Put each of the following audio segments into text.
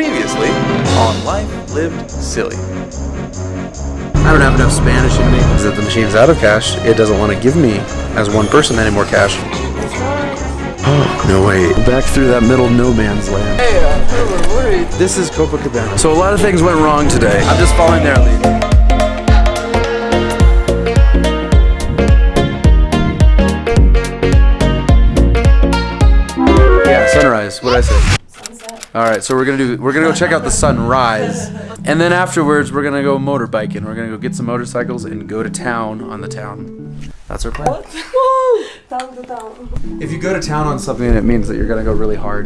Previously on Life Lived Silly. I don't have enough Spanish in me. Is that the machine's out of cash? It doesn't want to give me, as one person, any more cash. Oh, no way. Back through that middle no man's land. Hey, uh, worried. This is Copacabana. So a lot of things went wrong today. I'm just following their lead. All right, so we're gonna do. We're gonna go check out the sunrise, and then afterwards we're gonna go motorbiking. We're gonna go get some motorcycles and go to town on the town. That's our plan. Down to down. If you go to town on something, it means that you're gonna go really hard.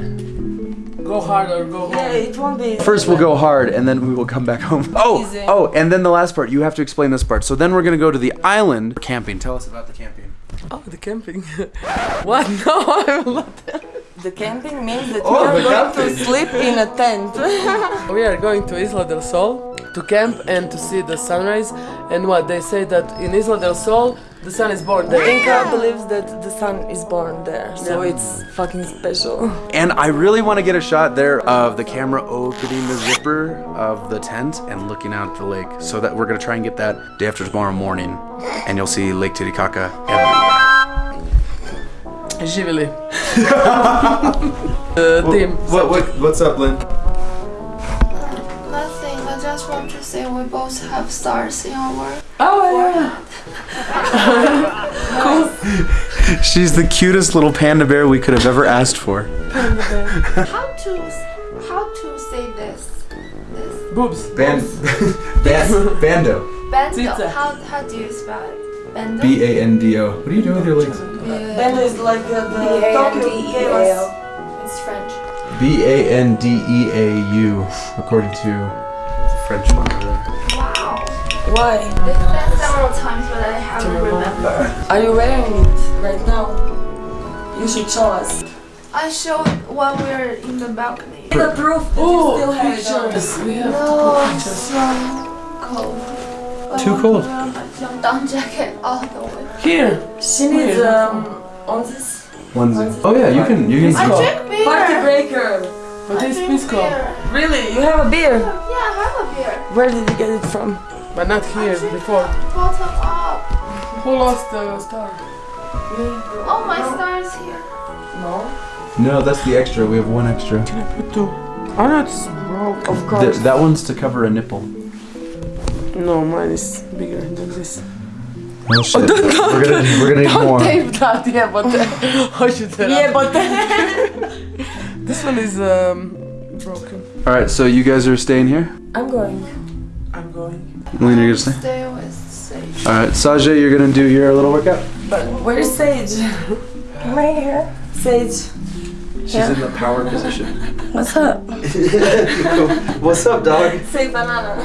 Go hard or go home. Yeah, it won't be. First, we'll go hard, and then we will come back home. Oh, Easy. oh, and then the last part. You have to explain this part. So then we're gonna go to the island camping. Tell us about the camping. Oh, the camping. what? No, I'm not. The camping means that Oh, we are going camping. to sleep in a tent. We are going to Isla del Sol to camp and to see the sunrise. And what they say that in Isla del Sol, the sun is born there. Inca believes that the sun is born there, so Yeah. it's fucking special. And I really want to get a shot there of the camera opening the zipper of the tent and looking out at the lake. So that we're gonna try and get that day after tomorrow morning, and you'll see Lake Titicaca everywhere. Živjeli. uh, team. What, what, what's up, Lynn? Nothing. I just want to say we both have stars in our work. Oh, yeah. cool. She's the cutest little panda bear we could have ever asked for. Panda bear. How to how to say this? This Boobs. Band, band, bando. bando. How how do you spell it? Bando. B A N D O. What are you doing with your legs? Then it's like uh, the Tokyo. It's French. B A N D E A U, according to the French one over there. Wow. Why? This been several times, but I haven't remember. Are you wearing it right now? You should show us. I showed while we were in the balcony. The proof that you still have it on. pictures. We have No, to it's so cold. I Too want cold. to wear my jump down jacket all the way. Here. She needs um on this Onesie. Oh yeah, you can. You I can. drink beer. party breaker. What I is Pisco? beer. Really? You have a beer? Yeah, I have a beer. Where did you get it from? But not here, before. Bottom up. Who lost the star? Oh, my star is here. No. No, that's the extra. We have one extra. Put two. Oh, no, it's broke. Of Th- course. that one's to cover a nipple. No, mine is bigger than this. Oh shit. we're gonna we're gonna need Don't more. tape that, yeah, but hoćete Yeah, but This one is um, broken. All right, so you guys are staying here. I'm going. I'm going. Lena, you're gonna stay. Stay with Sage. All right, Sajay, you're gonna do your little workout. But where's Sage? Right here. Sage. She's in the power position. What's up? What's up, dog? Say banana.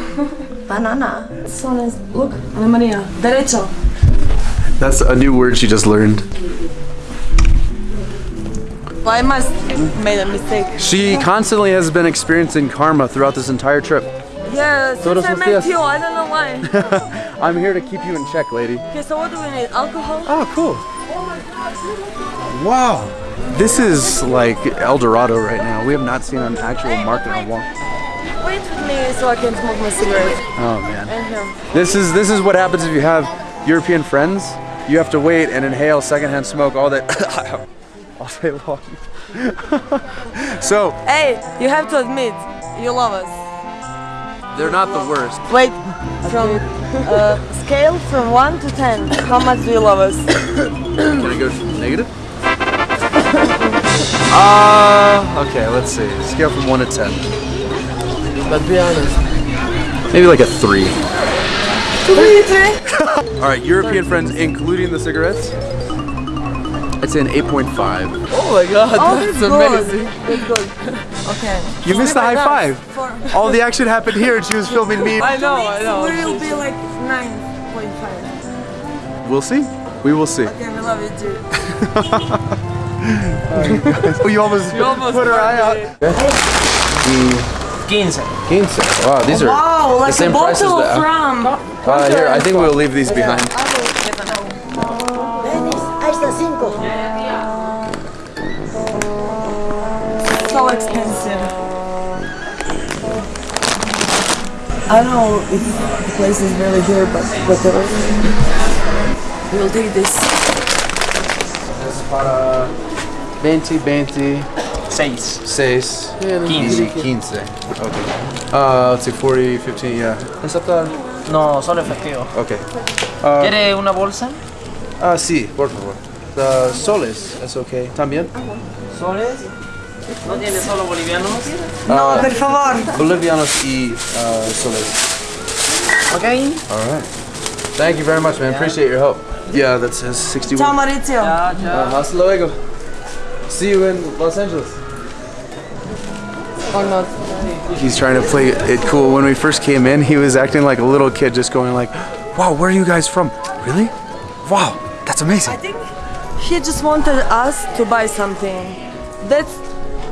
banana. So nice. Look, Ana Maria. Derecho. That's a new word she just learned. Well, I must made a mistake. She constantly has been experiencing karma throughout this entire trip. Yeah, since I met you, I don't know why. I'm here to keep you in check, lady. okay, so what do we need? Alcohol? Oh, cool. Oh my god. Wow. This is like El Dorado right now. We have not seen an actual market in a while. Wait with me so I can smoke my cigarette. Oh man. This is this is what happens if you have European friends. You have to wait and inhale secondhand smoke all day all day long. so Hey, you have to admit, you love us. they're not the worst. Wait, from uh, scale from 1 to 10, how much do you love us? Can I go negative? Uh, okay, let's see. Scale from 1 to 10. But be honest. Maybe like a 3. 3, 3? Alright, European friends, including the cigarettes. I'd say an 8.5. Oh my god, Oh, that's good. amazing. Good, good. Okay. You missed the high five. For, All the action happened here and she was filming me. I know, I know. we will be like 9.5. We'll see. We will see. Okay, we love you too. Oh, you almost, You almost put her eye out. Quince. Quince. Wow, these are Wow, like same a price as bottle the- of rum. Uh, here, I think we'll leave these behind. So expensive. I don't know if the place is really here, but whatever. We'll take this. That's para 20, 20, Seis. 6, Yeah, 15. 15. Okay. Uh, let's see, 40, 15, yeah. Aceptar. No, solo efectivo. Okay. Uh, ¿Quiere una bolsa? ah, sí, por favor. The soles, es okay. ¿También? ¿Soles? ¿No tiene solo bolivianos? No, per favor. Bolivianos y uh, soles. Ok. All right. Thank you very much, man. Appreciate your help. Yeah, that says 61. Ciao Maurizio. Ya, ya. Uh, hasta luego. See you in Los Angeles. Or not. He's trying to play it cool. When we first came in, he was acting like a little kid, just going like, "Wow, where are you guys from? Really? Wow, that's amazing." I think he just wanted us to buy something. That's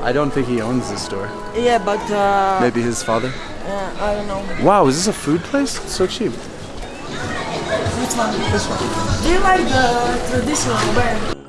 I don't think he owns this store. yeah, but uh, Maybe his father. yeah, I don't know. Wow, is this a food place? It's so cheap. Which one? This one. Do you like the traditional wear?